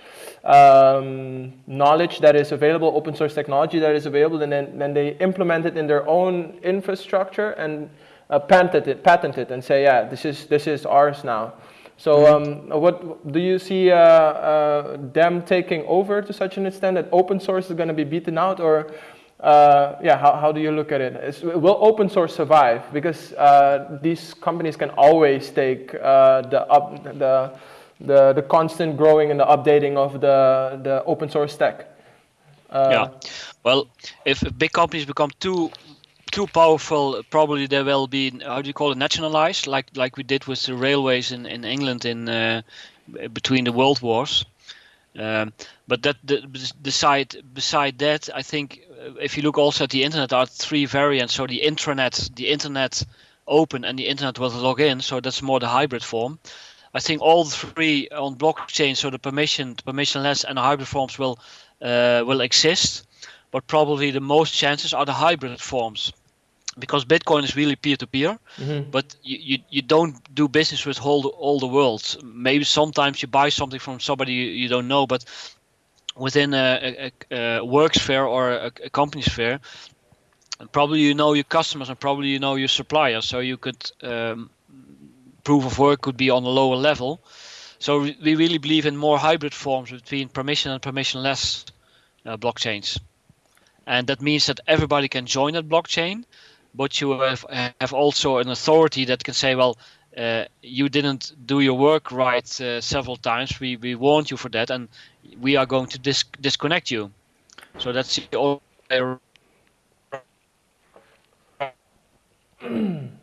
um, knowledge that is available, open source technology that is available, and then, then they implement it in their own infrastructure and uh, patent it, patent it, and say, yeah, this is this is ours now. So, um, what do you see uh, uh, them taking over to such an extent that open source is going to be beaten out, or uh, yeah, how, how do you look at it? Is, will open source survive? Because uh, these companies can always take uh, the up the the, the constant growing and the updating of the, the open source stack. Uh, yeah. Well, if big companies become too too powerful, probably they will be how do you call it nationalized, like like we did with the railways in in England in uh, between the world wars. Um, but that the, beside beside that, I think uh, if you look also at the internet, there are three variants. So the intranet, the internet open, and the internet with login. So that's more the hybrid form. I think all three on blockchain, so the permission, permissionless, and the hybrid forms will uh, will exist, but probably the most chances are the hybrid forms, because Bitcoin is really peer-to-peer, mhm. but you, you, you don't do business with all the, all the world. Maybe sometimes you buy something from somebody you, you don't know, but within a, a, a work sphere or a, a company sphere, probably you know your customers and probably you know your suppliers, so you could um, proof of work could be on a lower level. So we really believe in more hybrid forms between permission and permissionless uh, blockchains. And that means that everybody can join that blockchain, but you have, have also an authority that can say, well, uh, you didn't do your work right uh, several times. We, we warned you for that, and we are going to dis disconnect you. So that's the only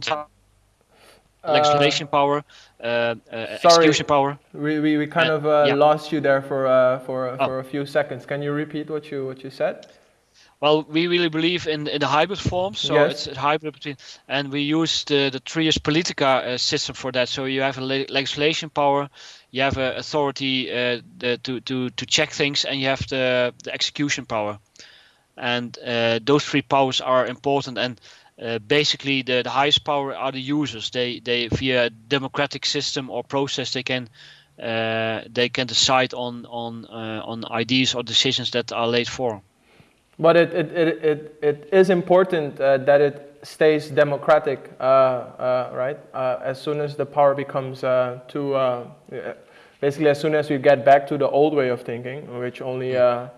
legislation power, uh, uh, execution power. We, we, we kind Uh, of uh, yeah. lost you there for uh, for Oh. for a few seconds. Can you repeat what you what you said? Well, we really believe in, in the hybrid form, so Yes. it's a hybrid between, and we use the the Trias Politica uh, system for that. So you have a le- legislation power, you have a authority uh, the, to to to check things, and you have the the execution power, and uh, those three powers are important. And uh, basically, the, the highest power are the users. They they via democratic system or process they can. Uh, they can decide on on uh, on ideas or decisions that are laid for. But it it, it, it, it is important uh, that it stays democratic, uh, right? As soon as the power becomes too, basically as soon as we get back to the old way of thinking, which only a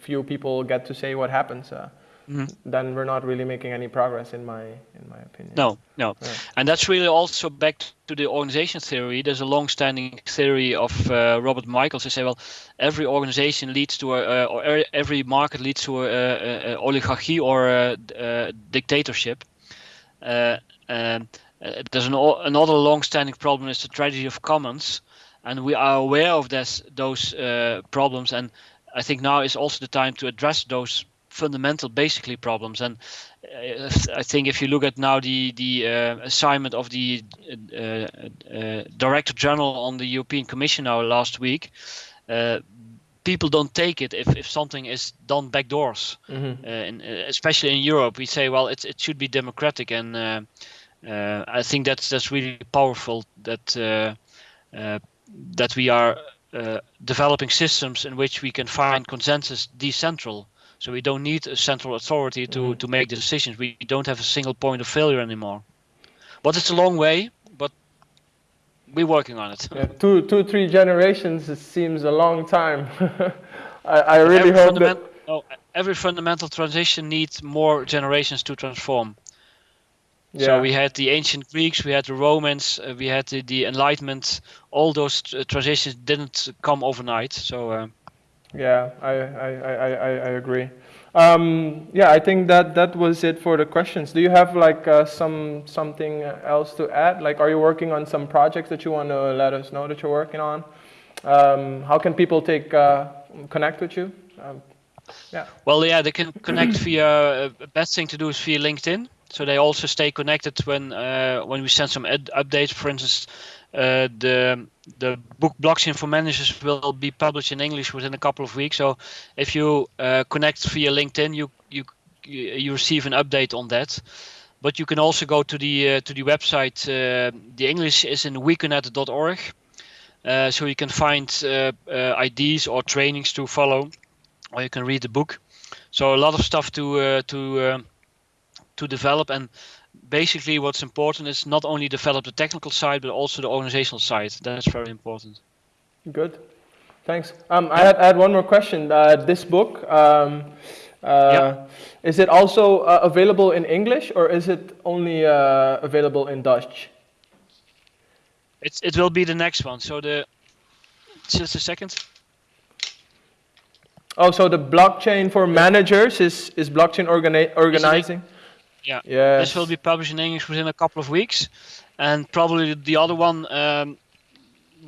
few people get to say what happens, uh, Mhm. then we're not really making any progress, in my in my opinion. No, no. Yeah. And that's really also back to the organization theory. There's a long-standing theory of uh, Robert Michels. They say, well, every organization leads to a, uh, or e- every market leads to a, a, a oligarchy or a, dictatorship. Uh, um, there's an, another long-standing problem is the tragedy of commons, and we are aware of this, those uh, problems. And I think now is also the time to address those fundamental, basically problems. And uh, I think if you look at now the the uh, assignment of the uh, uh, Director General on the European Commission now last week, uh, people don't take it if, if something is done backdoors. Uh, in, uh, especially in Europe, we say, well, it's, it should be democratic, and I think that's that's really powerful that that we are uh, developing systems in which we can find consensus decentral. So we don't need a central authority to, Mhm. to make the decisions. We don't have a single point of failure anymore. But it's a long way, but we're working on it. Yeah, two, two, three generations. It seems a long time. I, I really every, hope that. no, every fundamental transition needs more generations to transform. Yeah. So we had the ancient Greeks, we had the Romans, uh, we had the, the Enlightenment. All those uh, transitions didn't come overnight. So uh, Yeah, I, I, I, I, agree. Um, yeah, I think that that was it for the questions. Do you have like uh, some something else to add? Like, are you working on some projects that you want to let us know that you're working on? Um, how can people take uh, connect with you? Um, yeah. Well, yeah, they can connect via. Uh, best thing to do is via LinkedIn, so they also stay connected when uh, when we send some updates. For instance, the the book Blockchain for Managers will be published in English within a couple of weeks. So if you uh, connect via LinkedIn, you you you receive an update on that. But you can also go to the uh, to the website. The English is in weconet.org, uh, so you can find ideas or trainings to follow or you can read the book. So a lot of stuff to to to develop, and basically what's important is not only develop the technical side but also the organizational side. That's very important. Good. Thanks. Um, I, had, I had one more question. Uh, this book, um, uh, Yeah. is it also uh, available in English or is it only uh, available in Dutch? It's it will be the next one. So the just a second. Oh, so the blockchain for managers is is blockchain organi- organizing. Yeah. This will be published in English within a couple of weeks, and probably the other one. Um,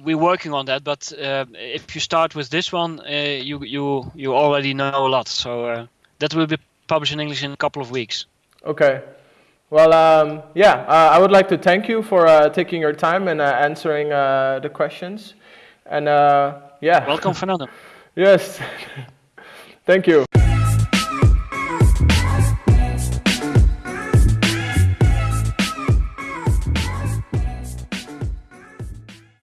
we're working on that, but uh, if you start with this one, uh, you you you already know a lot. So uh, that will be published in English in a couple of weeks. Okay. Well, um, yeah, uh, I would like to thank you for uh, taking your time and uh, answering uh, the questions. And uh, yeah. Welcome, Fernando. yes. thank you.